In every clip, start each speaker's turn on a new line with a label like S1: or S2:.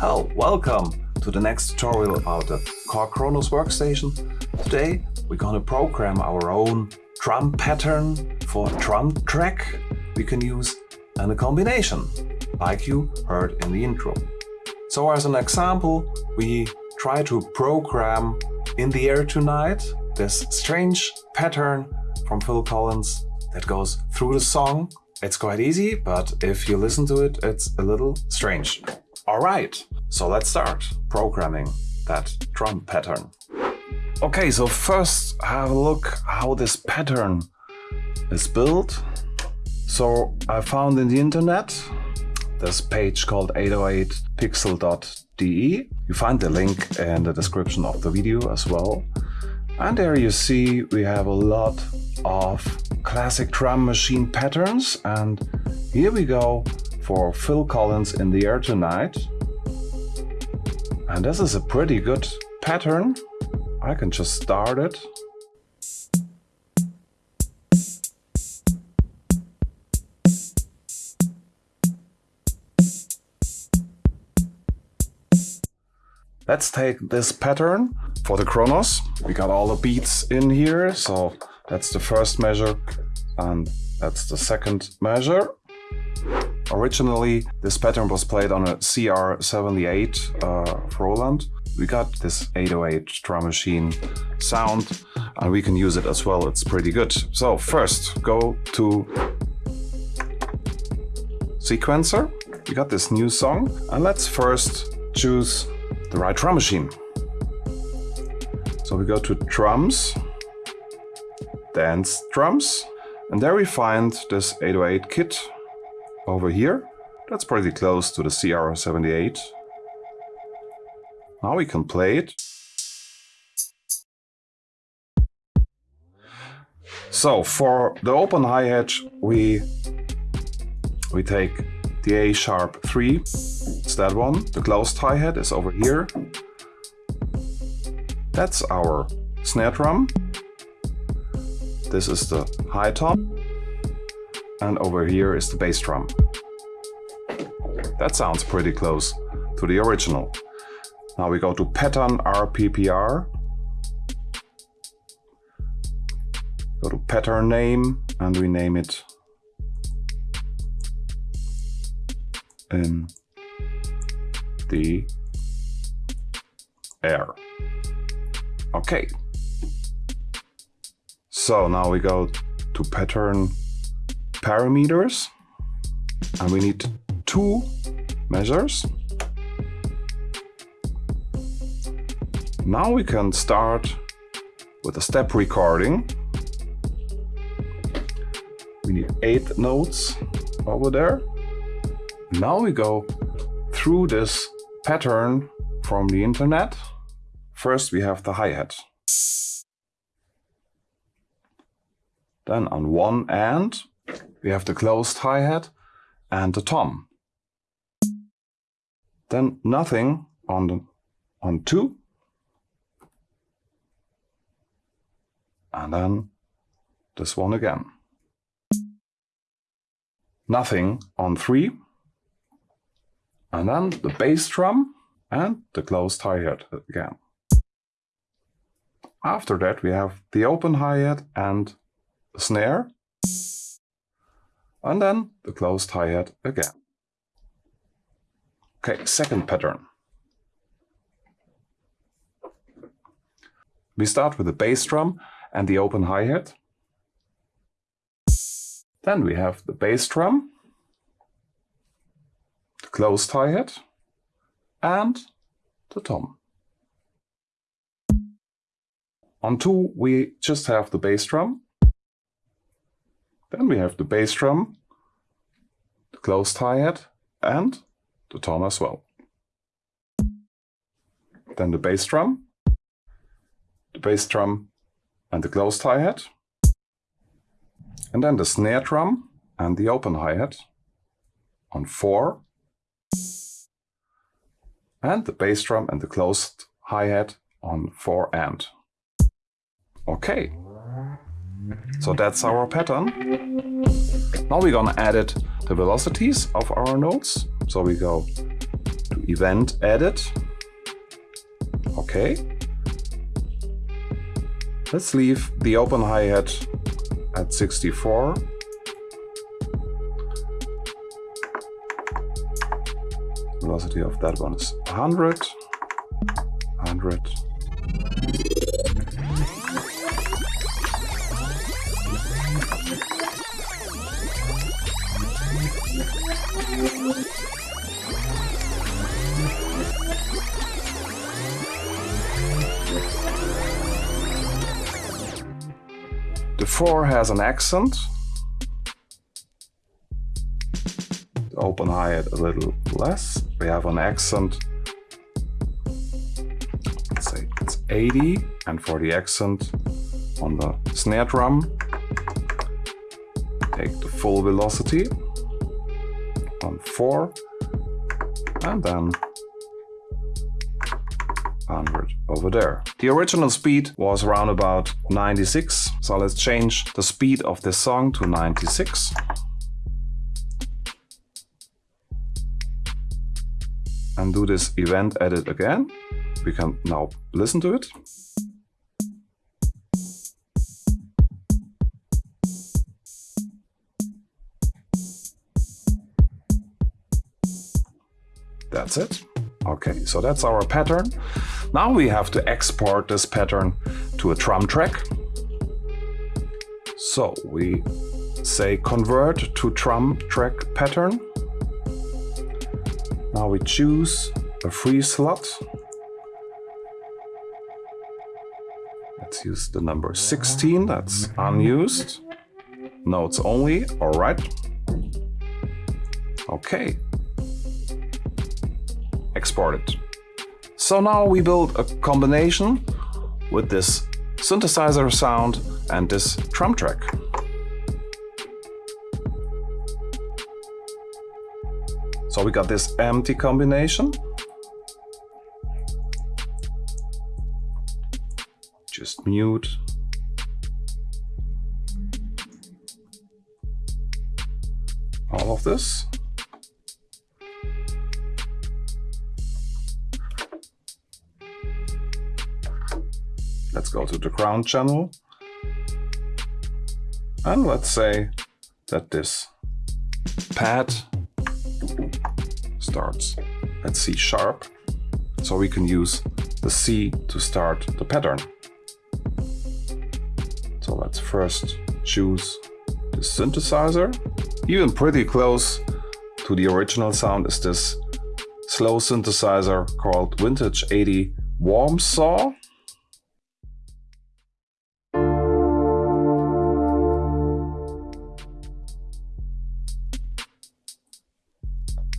S1: Hello, welcome to the next tutorial about the Korg Kronos workstation. Today we're gonna program our own drum pattern for a drum track we can use and a combination, like you heard in the intro. So as an example, we try to program In the Air Tonight, this strange pattern from Phil Collins that goes through the song. It's quite easy, but if you listen to it, it's a little strange. All right, so let's start programming that drum pattern. Okay, so first have a look how this pattern is built. So I found in the internet this page called 808pixel.de. You find the link in the description of the video as well. And there you see we have a lot of classic drum machine patterns and here we go for Phil Collins in the air tonight. And this is a pretty good pattern. I can just start it. Let's take this pattern for the Kronos. We got all the beats in here, so that's the first measure and that's the second measure. Originally, this pattern was played on a CR78 uh, Roland. We got this 808 drum machine sound and we can use it as well. It's pretty good. So first, go to sequencer. We got this new song and let's first choose the right drum machine. So we go to drums, dance drums, and there we find this 808 kit over here. That's pretty close to the CR78. Now we can play it. So for the open hi-hat we we take the A sharp 3, it's that one. The closed hi-hat is over here. That's our snare drum. This is the high tom and over here is the bass drum. That sounds pretty close to the original. Now we go to pattern RPPR. Go to pattern name and we name it in the air. Okay. So now we go to pattern parameters and we need two measures. Now we can start with a step recording. We need eight notes over there. Now we go through this pattern from the internet. First we have the hi-hat. Then on one end we have the closed hi-hat and the tom. Then nothing on the on two. And then this one again. Nothing on three. And then the bass drum and the closed hi-hat again. After that we have the open hi-hat and snare and then the closed hi-hat again. Okay, second pattern. We start with the bass drum and the open hi-hat. Then we have the bass drum, the closed hi-hat, and the tom. On two, we just have the bass drum, then we have the bass drum, the closed hi-hat and the tom as well. Then the bass drum, the bass drum and the closed hi-hat. And then the snare drum and the open hi-hat on 4. And the bass drum and the closed hi-hat on 4 and. Okay, so that's our pattern. Now we're gonna edit the velocities of our notes. So we go to event edit. Okay. Let's leave the open hi-hat at 64. Velocity of that one is 100. 100. The 4 has an accent. Open hi-hat a little less. We have an accent. Let's say it's 80. And for the accent on the snare drum, take the full velocity on 4 and then 100 over there. The original speed was around about 96, so let's change the speed of this song to 96. And do this event edit again. We can now listen to it. That's it. Okay, so that's our pattern. Now we have to export this pattern to a drum track. So we say convert to drum track pattern. Now we choose a free slot. Let's use the number 16, that's unused. Notes only, all right. Okay, export it. So now we build a combination with this synthesizer sound and this drum track. So we got this empty combination. Just mute. All of this. Let's go to the ground channel. And let's say that this pad starts at C sharp. So we can use the C to start the pattern. So let's first choose the synthesizer. Even pretty close to the original sound is this slow synthesizer called Vintage 80 Warm Saw.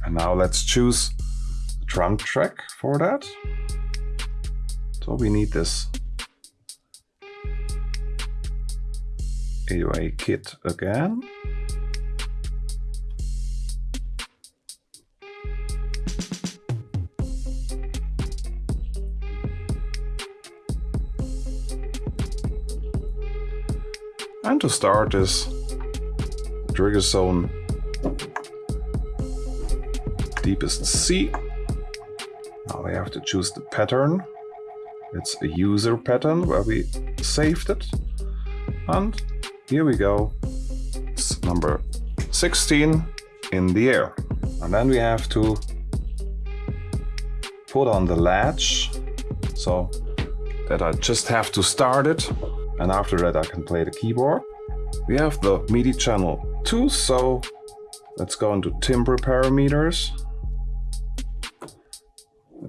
S1: And now let's choose the drum track for that. So we need this 808 kit again. And to start this trigger zone deepest C. Now we have to choose the pattern. It's a user pattern where we saved it. And here we go. It's number 16 in the air. And then we have to put on the latch so that I just have to start it. And after that I can play the keyboard. We have the MIDI channel 2, so let's go into timbre parameters.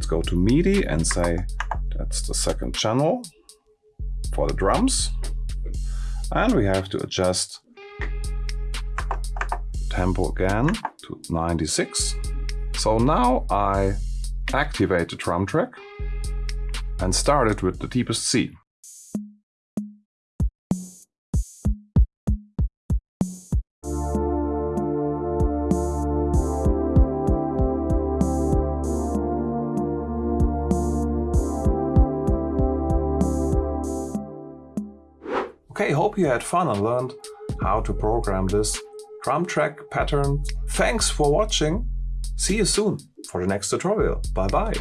S1: Let's go to MIDI and say that's the second channel for the drums. And we have to adjust tempo again to 96. So now I activate the drum track and start it with the deepest C. hope you had fun and learned how to program this drum track pattern. Thanks for watching. See you soon. for the next tutorial. Bye bye.